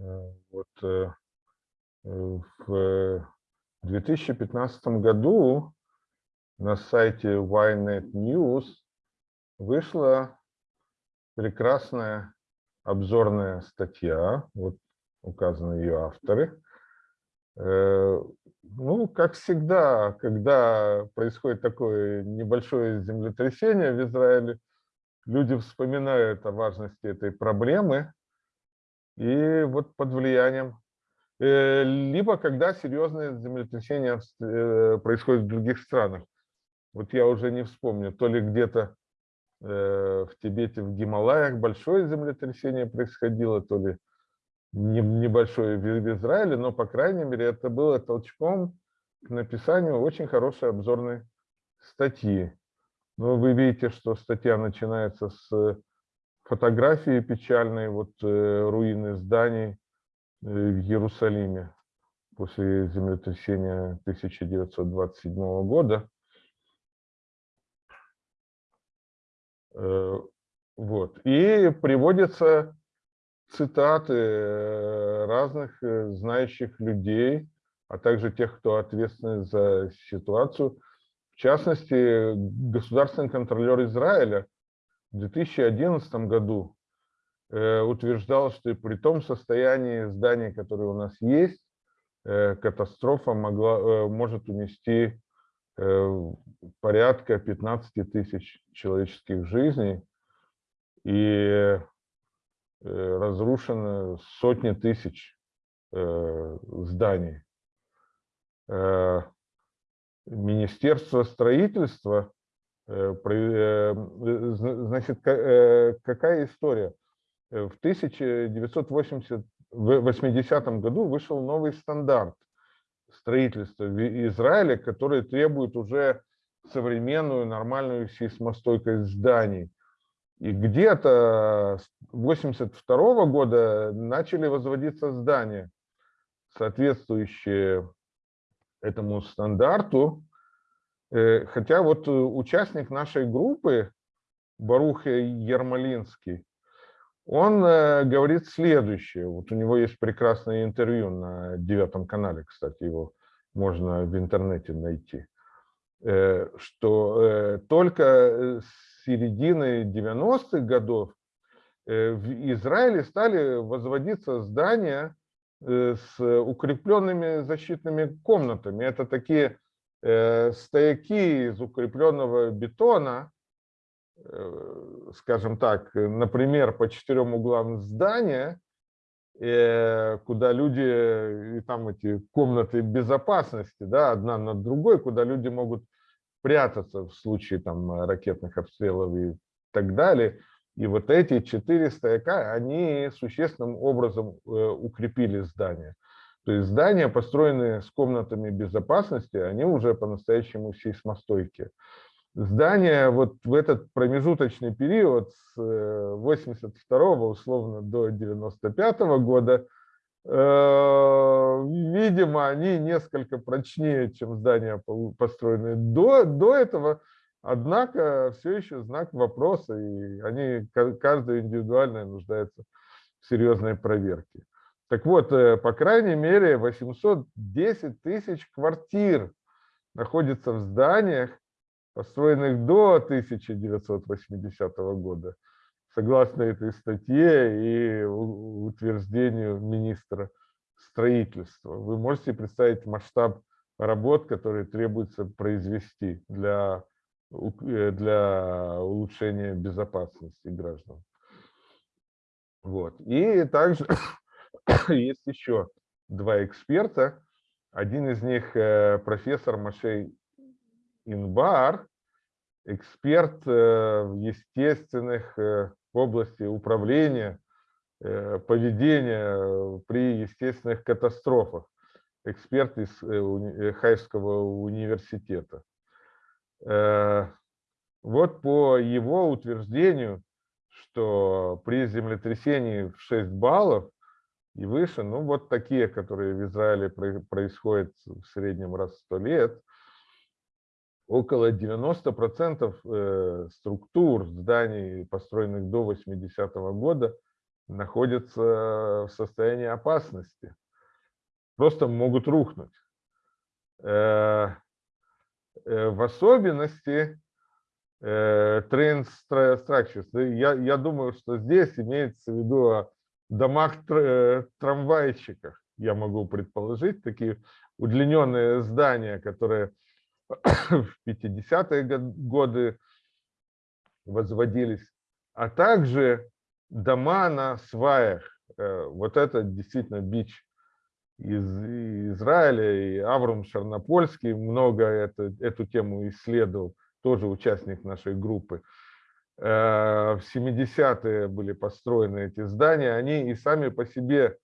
Вот в 2015 году на сайте Ynet News вышла прекрасная обзорная статья, вот указаны ее авторы. Э, ну, как всегда, когда происходит такое небольшое землетрясение в Израиле, люди вспоминают о важности этой проблемы, и вот под влиянием, э, либо когда серьезные землетрясения э, происходят в других странах. Вот я уже не вспомню, то ли где-то в Тибете, в Гималаях большое землетрясение происходило, то ли небольшое в Израиле, но, по крайней мере, это было толчком к написанию очень хорошей обзорной статьи. Но вы видите, что статья начинается с фотографии печальной, вот э, руины зданий э, в Иерусалиме после землетрясения 1927 года. Э, вот. И приводится цитаты э, разных э, знающих людей, а также тех, кто ответственен за ситуацию. В частности, государственный контролер Израиля в 2011 году э, утверждал, что при том состоянии зданий, которые у нас есть, катастрофа могла, может унести порядка 15 тысяч человеческих жизней. И Э, разрушены сотни тысяч э, зданий. Э, Министерство строительства, значит, какая история? В 1980 году вышел новый стандарт строительства в Израиле, который требует уже современную нормальную сейсмостойкость зданий. И где-то с 82 года начали возводиться здания, соответствующие этому стандарту. Э, хотя вот участник нашей группы, Барух Ермолинский, он э, говорит следующее. Вот у него есть прекрасное интервью на девятом канале, кстати, его можно в интернете найти. Э, что только середины 90-х годов э, в Израиле стали возводиться здания э, с укрепленными защитными комнатами. Это такие э, стояки из укрепленного бетона, скажем так, например, по четырем углам здания, куда люди, и там эти комнаты безопасности, да, одна над другой, куда люди могут прятаться в случае там, э, ракетных обстрелов и так далее. И вот эти четыре стояка, они существенным образом э, укрепили здание. То есть здания, построенные с комнатами безопасности, они уже по-настоящему сейсмостойкие. Здания вот в этот промежуточный период с 82 э, условно до 95 года Э, видимо, они несколько прочнее, чем здания, построенные до, до этого, однако все еще знак вопроса, и они, каждая индивидуально нуждается в серьезной проверке. Так вот, э, по крайней мере, 810 тысяч квартир находится в зданиях, построенных до 1980 года согласно этой статье и утверждению министра строительства. Вы можете представить масштаб работ, которые требуется произвести для, э, для улучшения безопасности граждан. Вот. И также есть еще два эксперта. Один из них э, профессор Машей Инбар, эксперт э, в естественных в области управления, э, поведения при естественных катастрофах, эксперт из э, э, Хайского университета. Вот по его утверждению, что при землетрясении в 6 баллов и выше, ну вот такие, которые в Израиле происходят в среднем раз в 100 лет, около 90% э, структур зданий, построенных до 80 -го года, находятся в состоянии опасности, просто могут рухнуть. В особенности train structures. Я, я думаю, что здесь имеется в виду домах трамвайчиках, я могу предположить, такие удлиненные здания, которые в 50-е годы возводились, а также дома на сваях. Э, вот это действительно бич из Израиля, и Авром Шарнопольский много это, эту тему исследовал, тоже участник нашей группы. Э, в 70-е были построены эти здания, они и сами по себе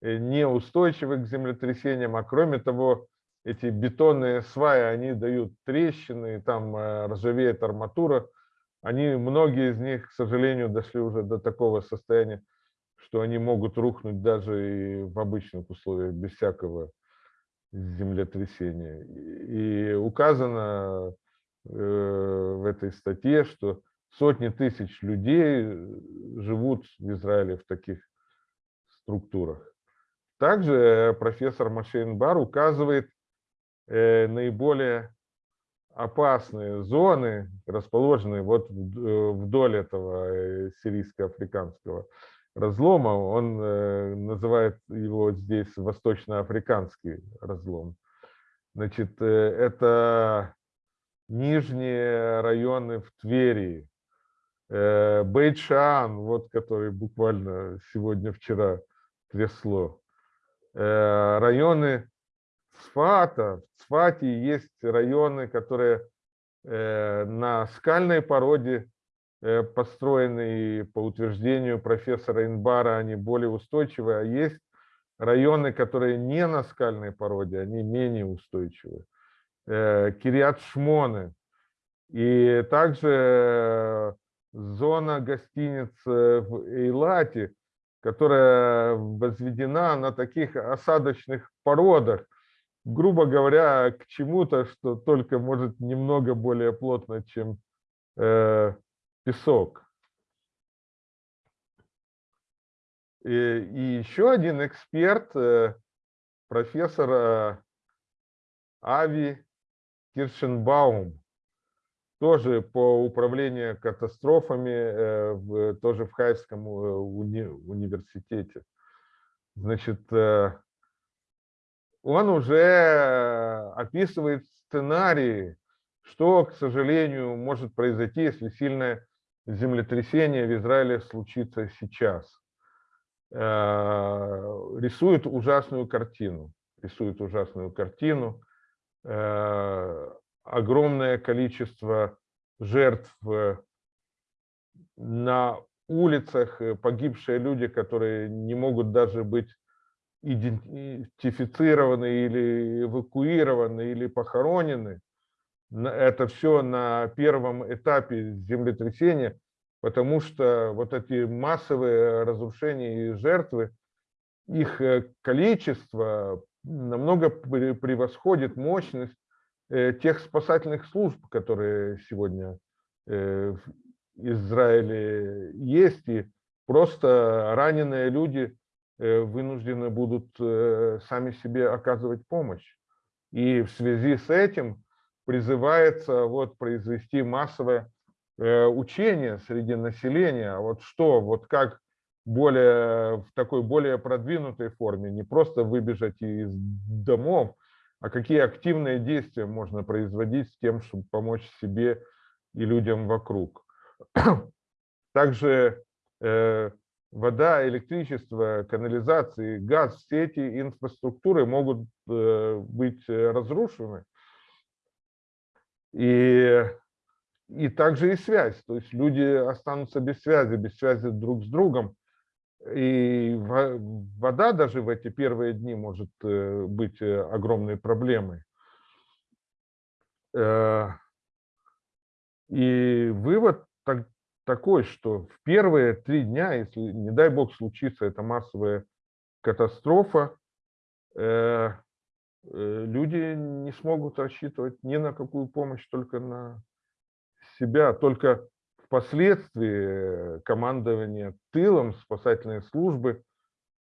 э, неустойчивы к землетрясениям, а кроме того, эти бетонные сваи, они дают трещины, там ржавеет арматура, они, многие из них, к сожалению, дошли уже до такого состояния, что они могут рухнуть даже и в обычных условиях, без всякого землетрясения. И указано э, в этой статье, что сотни тысяч людей живут в Израиле в таких структурах. Также профессор Машейн Бар указывает э, наиболее опасные зоны, расположенные вот э, вдоль этого э, сирийско-африканского разлома. Он э, называет его здесь восточноафриканский разлом. Значит, это нижние районы в Твери, Бейт-Шаан, вот который буквально сегодня-вчера трясло, районы Цфата. В Цфате есть районы, которые э, на скальной породе э, построены, и по утверждению профессора Инбара они более устойчивые, а есть районы, которые не на скальной породе, они менее устойчивые. Э, Кириат Шмоны. И также зона гостиниц в Эйлате, которая возведена на таких осадочных породах, грубо говоря, к чему-то, что только может немного более плотно, чем э, песок. И, и еще один эксперт, э, профессор э, Ави Киршенбаум, тоже по управлению катастрофами, э, тоже в Хайском э, уни, университете. Значит, э, он уже описывает сценарии, что, к сожалению, может произойти, если сильное землетрясение в Израиле случится сейчас. Рисует ужасную картину. Рисует ужасную картину. Э, огромное количество жертв на улицах, погибшие люди, которые не могут даже быть идентифицированы или эвакуированы или похоронены. Это все на первом этапе землетрясения, потому что вот эти массовые разрушения и жертвы, их э, количество намного превосходит мощность э, тех спасательных служб, которые сегодня э, в Израиле есть, и просто раненые люди Э, вынуждены будут э, сами себе оказывать помощь. И в связи с этим призывается вот произвести массовое э, учение среди населения. Вот что, вот как более, в такой более продвинутой форме, не просто выбежать из домов, а какие активные действия можно производить с тем, чтобы помочь себе и людям вокруг. Также вода, электричество, канализации, газ, все эти инфраструктуры могут э, быть э, разрушены. И, и также и связь, то есть люди останутся без связи, без связи друг с другом. И вода даже в эти первые дни может э, быть огромной проблемой. И вывод такой, что в первые три дня, если, не дай бог, случится эта массовая катастрофа, э, э, люди не смогут рассчитывать ни на какую помощь, только на себя. Только впоследствии командование тылом, спасательные службы,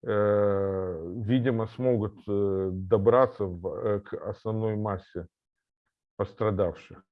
видимо, смогут добраться к основной массе пострадавших.